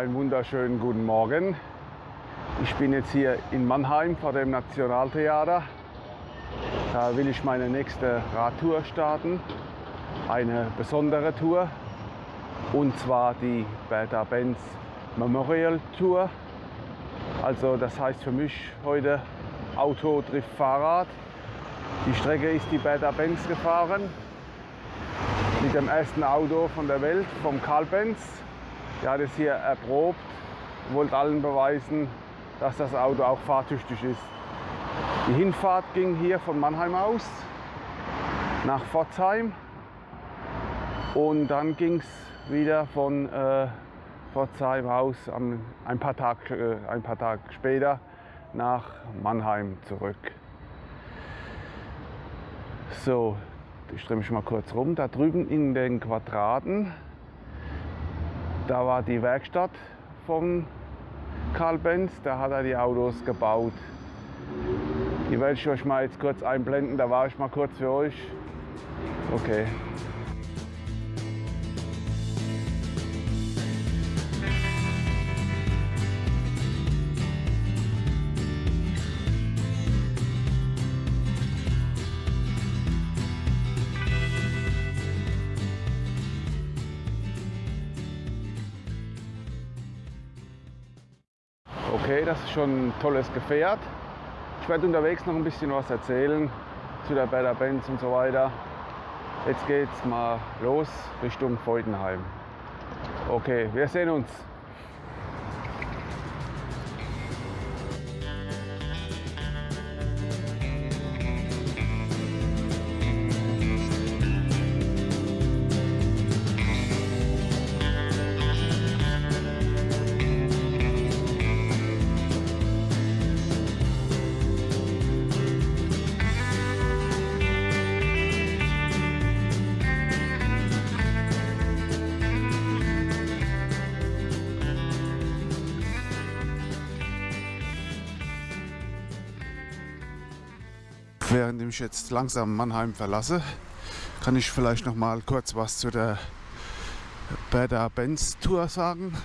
Einen wunderschönen guten Morgen. Ich bin jetzt hier in Mannheim vor dem Nationaltheater. Da will ich meine nächste Radtour starten. Eine besondere Tour. Und zwar die Bertha Benz Memorial Tour. Also das heißt für mich heute Auto trifft Fahrrad. Die Strecke ist die Bertha Benz gefahren. Mit dem ersten Auto von der Welt, vom Karl Benz. Der hat es hier erprobt, wollte allen beweisen, dass das Auto auch fahrtüchtig ist. Die Hinfahrt ging hier von Mannheim aus nach Pforzheim und dann ging es wieder von äh, Pforzheim aus am, ein, paar Tag, äh, ein paar Tage später nach Mannheim zurück. So, ich drehe mich mal kurz rum. Da drüben in den Quadraten, da war die Werkstatt von Karl Benz, da hat er die Autos gebaut. Die werde ich euch mal jetzt kurz einblenden, da war ich mal kurz für euch. Okay. Schon ein tolles Gefährt. Ich werde unterwegs noch ein bisschen was erzählen zu der Better Benz und so weiter. Jetzt geht's mal los Richtung Feudenheim. Okay, wir sehen uns. Während ich jetzt langsam Mannheim verlasse, kann ich vielleicht noch mal kurz was zu der Bertha Benz Tour sagen.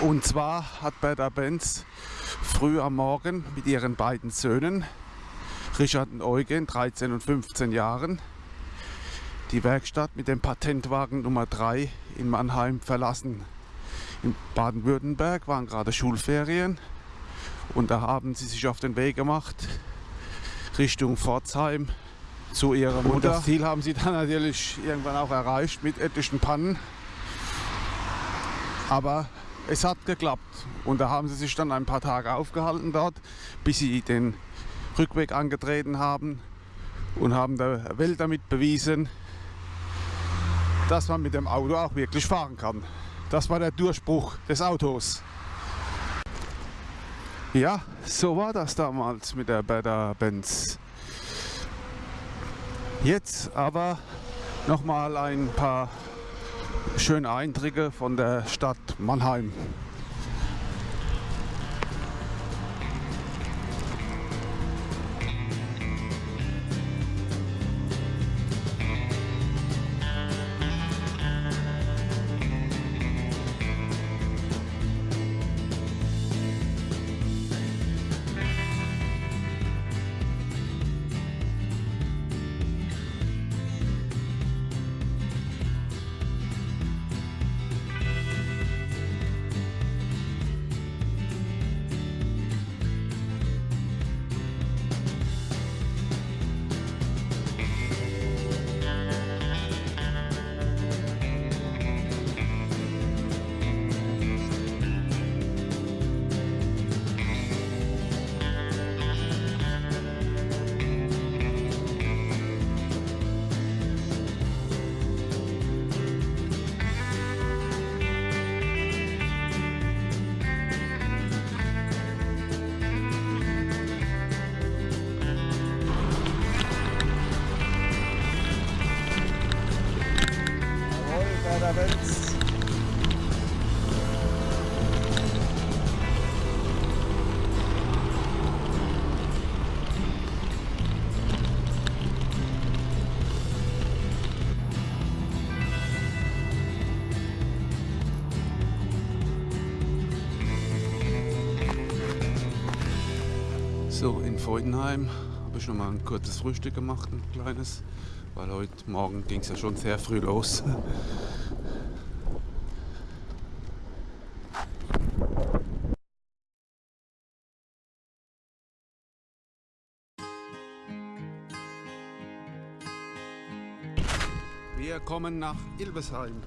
Und zwar hat Bertha Benz früh am Morgen mit ihren beiden Söhnen, Richard und Eugen, 13 und 15 Jahren, die Werkstatt mit dem Patentwagen Nummer 3 in Mannheim verlassen. In Baden-Württemberg waren gerade Schulferien und da haben sie sich auf den Weg gemacht Richtung Pforzheim zu ihrer Mutter. Und das Ziel haben sie dann natürlich irgendwann auch erreicht mit etlichen Pannen. Aber es hat geklappt und da haben sie sich dann ein paar Tage aufgehalten dort, bis sie den Rückweg angetreten haben und haben der Welt damit bewiesen, dass man mit dem Auto auch wirklich fahren kann. Das war der Durchbruch des Autos. Ja, so war das damals mit der Bertha Benz. Jetzt aber noch mal ein paar schöne Eindrücke von der Stadt Mannheim. In Freudenheim habe ich noch mal ein kurzes Frühstück gemacht, ein kleines, weil heute Morgen ging es ja schon sehr früh los. Wir kommen nach Ilbesheim.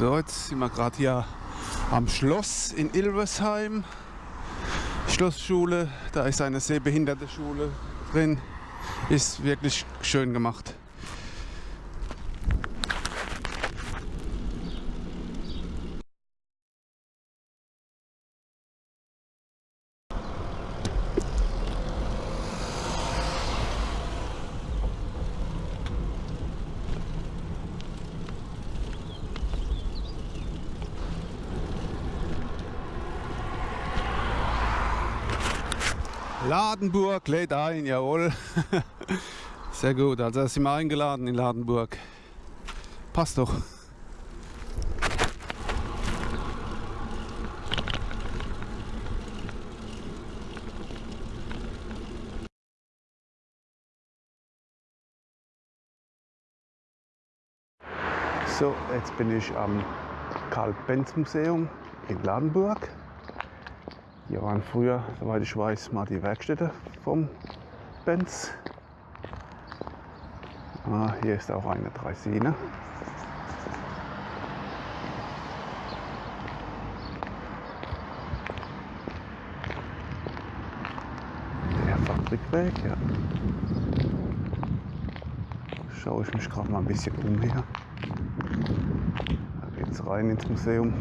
So, jetzt sind wir gerade hier am Schloss in Ilversheim. Schlossschule, da ist eine sehbehinderte Schule drin. Ist wirklich schön gemacht. Ladenburg lädt ein, jawohl. Sehr gut, also sind wir eingeladen in Ladenburg. Passt doch. So, jetzt bin ich am Karl-Benz-Museum in Ladenburg. Hier waren früher, soweit ich weiß, mal die Werkstätte vom Benz. Ah, hier ist auch eine Dreisine. Der Fabrikweg, ja. Schaue ich mich gerade mal ein bisschen um hier. Da geht es rein ins Museum.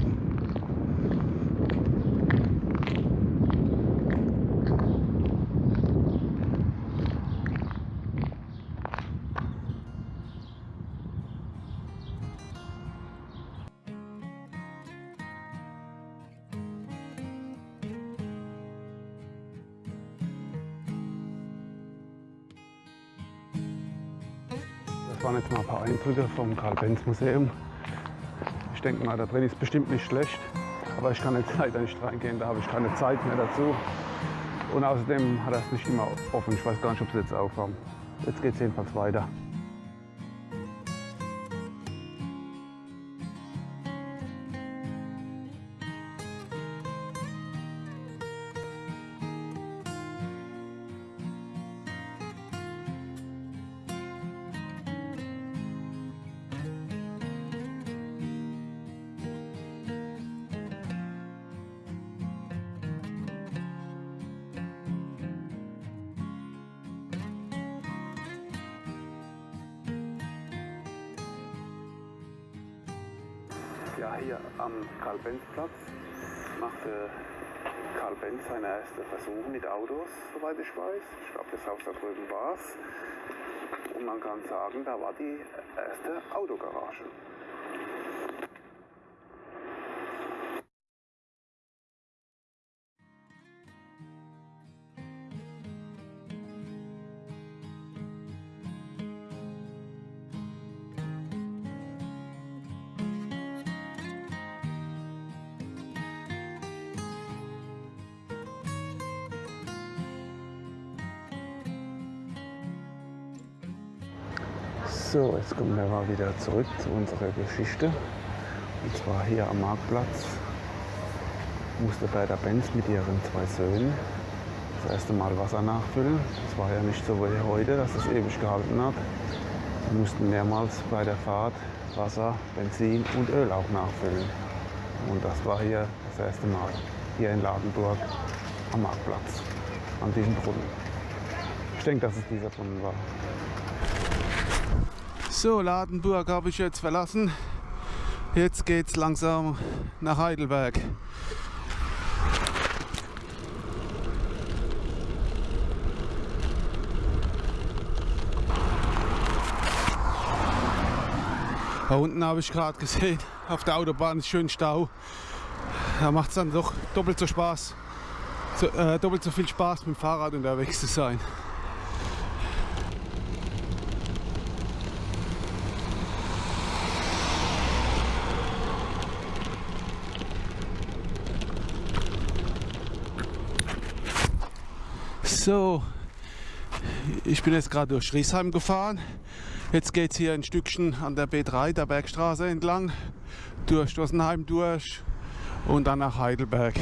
Das waren jetzt mal ein paar Eindrücke vom Karl-Benz-Museum. Ich denke mal, da drin ist bestimmt nicht schlecht, aber ich kann jetzt leider nicht reingehen, da habe ich keine Zeit mehr dazu. Und außerdem hat es nicht immer offen. Ich weiß gar nicht, ob sie jetzt aufhaben. Jetzt geht es jedenfalls weiter. Ja, hier am Karl-Benz-Platz machte Karl Benz seine ersten Versuche mit Autos, soweit ich weiß. Ich glaube, das Haus da drüben war es. Und man kann sagen, da war die erste Autogarage. So, jetzt kommen wir mal wieder zurück zu unserer Geschichte. Und zwar hier am Marktplatz musste Berta Benz mit ihren zwei Söhnen das erste Mal Wasser nachfüllen. Es war ja nicht so wie heute, dass es ewig gehalten hat. Sie mussten mehrmals bei der Fahrt Wasser, Benzin und Öl auch nachfüllen. Und das war hier das erste Mal. hier in Ladenburg am Marktplatz, an diesem Brunnen. Ich denke, dass es dieser Brunnen war. So, Ladenburg habe ich jetzt verlassen. Jetzt geht es langsam nach Heidelberg. Da unten habe ich gerade gesehen, auf der Autobahn ist schön Stau. Da macht es dann doch doppelt so Spaß, so, äh, doppelt so viel Spaß mit dem Fahrrad unterwegs zu sein. So, ich bin jetzt gerade durch Riesheim gefahren. Jetzt geht es hier ein Stückchen an der B3, der Bergstraße entlang, durch Stossenheim durch und dann nach Heidelberg.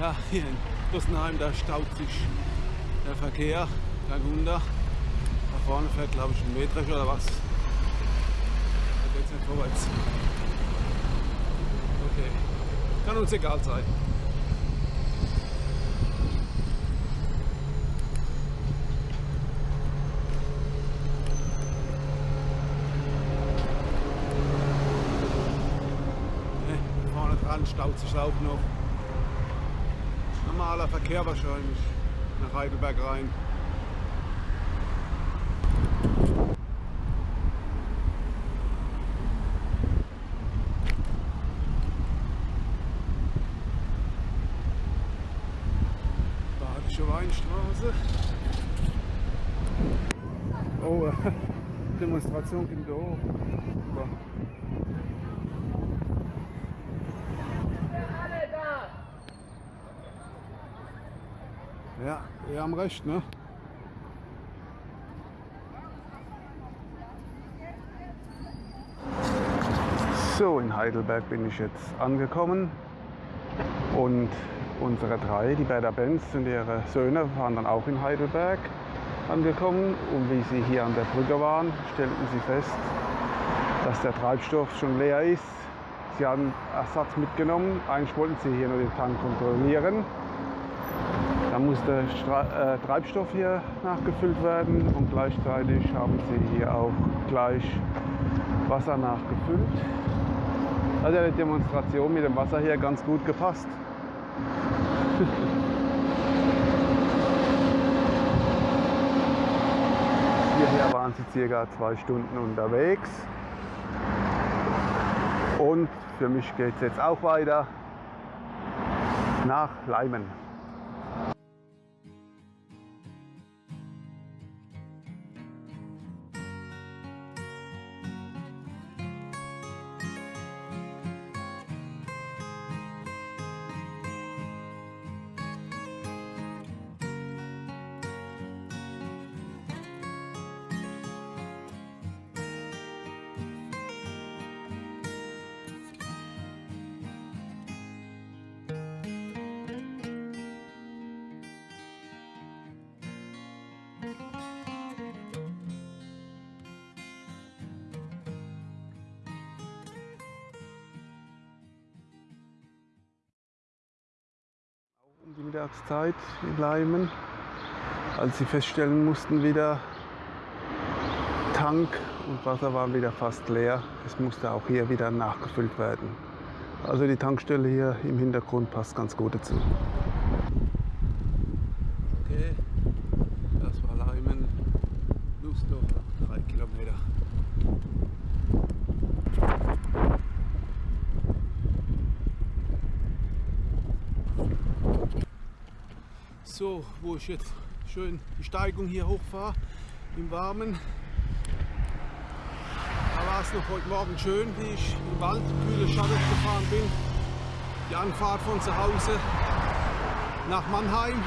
Ja, hier in Stossenheim, da staut sich der Verkehr, Wunder. Da vorne fährt glaube ich ein Metrisch oder was. Da geht es nicht vorwärts. Okay. Kann uns egal sein. Ne, vorne dran staut sich auch noch. Normaler Verkehr wahrscheinlich nach Heidelberg rein. Ging da hoch. Super. Ja, wir haben recht, ne? So, in Heidelberg bin ich jetzt angekommen und unsere drei, die Berda Benz und ihre Söhne, waren dann auch in Heidelberg angekommen und wie sie hier an der Brücke waren, stellten sie fest, dass der Treibstoff schon leer ist. Sie haben Ersatz mitgenommen, eigentlich wollten sie hier nur den Tank kontrollieren. Da musste äh, Treibstoff hier nachgefüllt werden und gleichzeitig haben sie hier auch gleich Wasser nachgefüllt. Hat ja die Demonstration mit dem Wasser hier ganz gut gepasst. Hierher waren sie circa zwei Stunden unterwegs. Und für mich geht es jetzt auch weiter nach Leimen. Die Mittagszeit in Leimen, als sie feststellen mussten wieder, Tank und Wasser waren wieder fast leer. Es musste auch hier wieder nachgefüllt werden. Also die Tankstelle hier im Hintergrund passt ganz gut dazu. Okay, das war Leimen, Nussdorf, drei Kilometer. So, wo ich jetzt schön die Steigung hier hochfahre, im Warmen. Da war es noch heute Morgen schön, wie ich im Wald kühle Schatten gefahren bin. Die Anfahrt von zu Hause nach Mannheim.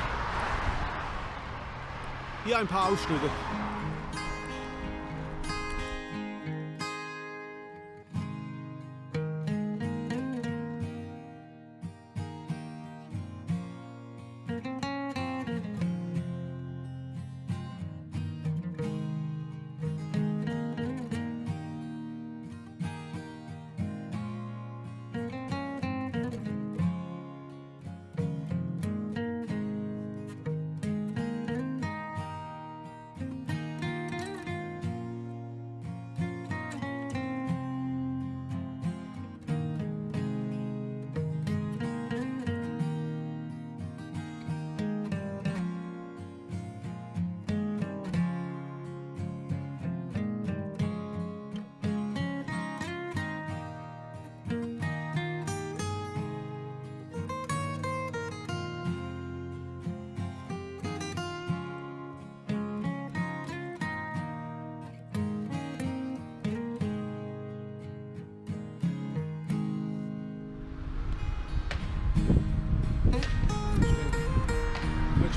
Hier ein paar Ausschnitte.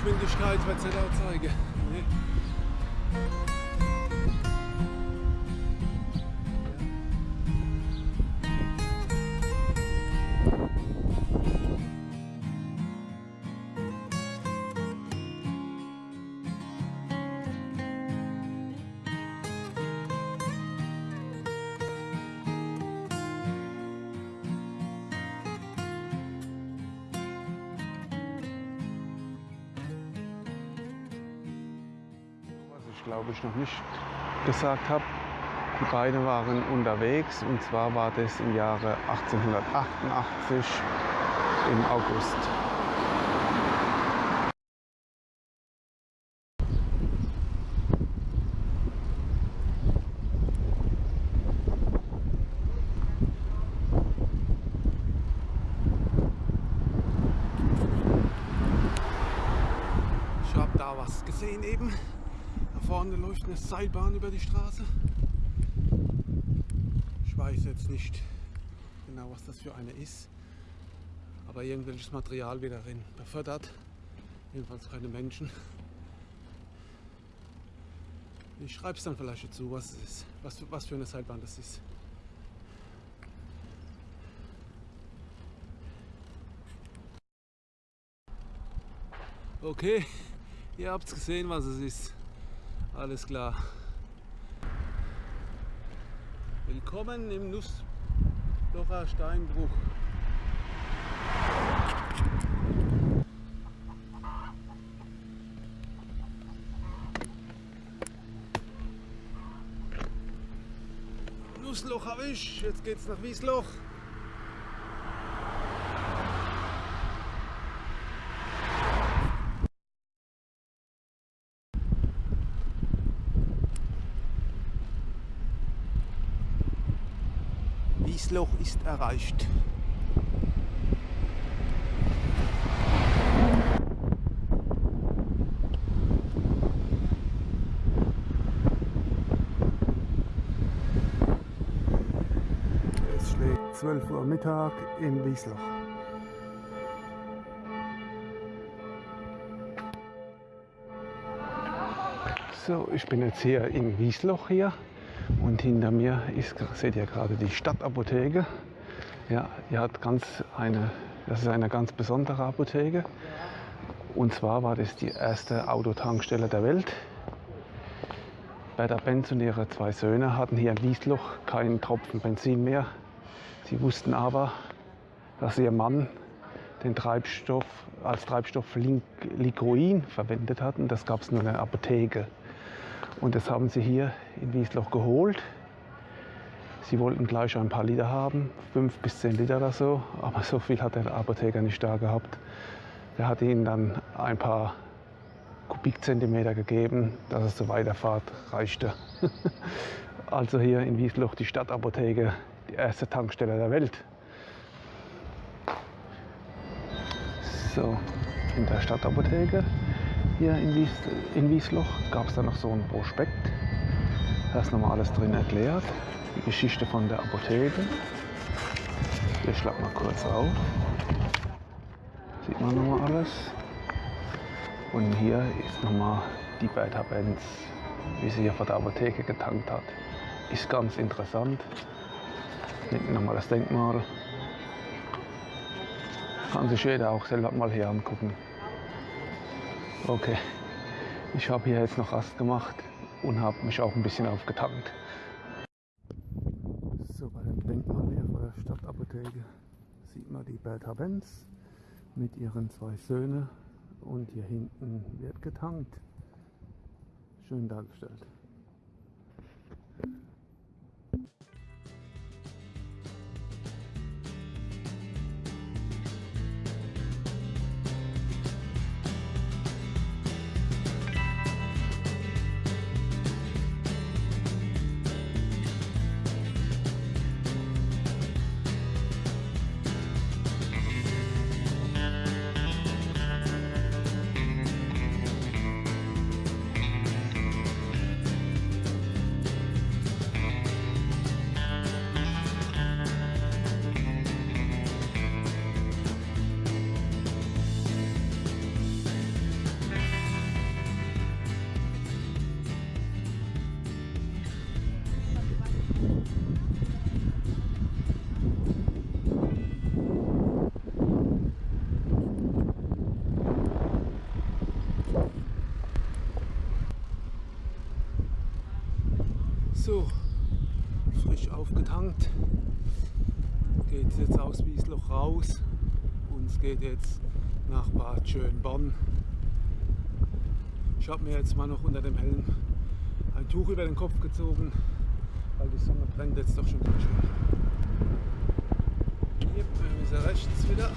Geschwindigkeit es nicht anzeigen. Nee. Noch nicht gesagt habe, die beiden waren unterwegs und zwar war das im Jahre 1888 im August. Ich habe da was gesehen eben. Vorne läuft eine Seilbahn über die Straße. Ich weiß jetzt nicht genau, was das für eine ist. Aber irgendwelches Material wieder drin befördert. Jedenfalls keine Menschen. Ich schreibe es dann vielleicht dazu, was es ist. Was was für eine Seilbahn das ist. Okay, ihr habt gesehen, was es ist. Alles klar. Willkommen im Nusslocher Steinbruch. Nussloch habe ich, jetzt geht's nach Wiesloch. Wiesloch ist erreicht. Es schlägt 12 Uhr Mittag in Wiesloch. So, ich bin jetzt hier in Wiesloch hier und hinter mir ist, seht ihr gerade die Stadtapotheke. Ja, die hat ganz eine, das ist eine ganz besondere Apotheke. Und zwar war das die erste Autotankstelle der Welt. Berta Benz und ihre zwei Söhne hatten hier in Wiesloch keinen Tropfen Benzin mehr. Sie wussten aber, dass ihr Mann den Treibstoff als Treibstoff Ligroin verwendet hat und das gab es nur in der Apotheke. Und das haben sie hier in Wiesloch geholt. Sie wollten gleich ein paar Liter haben, fünf bis zehn Liter oder so, aber so viel hat der Apotheker nicht da gehabt. Der hat ihnen dann ein paar Kubikzentimeter gegeben, dass es zur Weiterfahrt reichte. also hier in Wiesloch die Stadtapotheke, die erste Tankstelle der Welt. So, in der Stadtapotheke hier in, Wies, in Wiesloch gab es dann noch so ein Prospekt. Da ist nochmal alles drin erklärt. Die Geschichte von der Apotheke. Hier schlag mal kurz auf. Sieht man nochmal alles. Und hier ist nochmal die Bertha Benz, wie sie hier vor der Apotheke getankt hat. Ist ganz interessant. Hinten nochmal das Denkmal. Kann sich jeder auch selber mal hier angucken. Okay, ich habe hier jetzt noch Rast gemacht und habe mich auch ein bisschen aufgetankt. So, bei dem Denkmal hier vor der Stadtapotheke sieht man die Bertha Benz mit ihren zwei Söhnen und hier hinten wird getankt. Schön dargestellt. Aus Wiesloch raus und es geht jetzt nach Bad Schönborn. Ich habe mir jetzt mal noch unter dem Helm ein Tuch über den Kopf gezogen, weil die Sonne brennt jetzt doch schon ganz schön. Hier, wir müssen rechts wieder.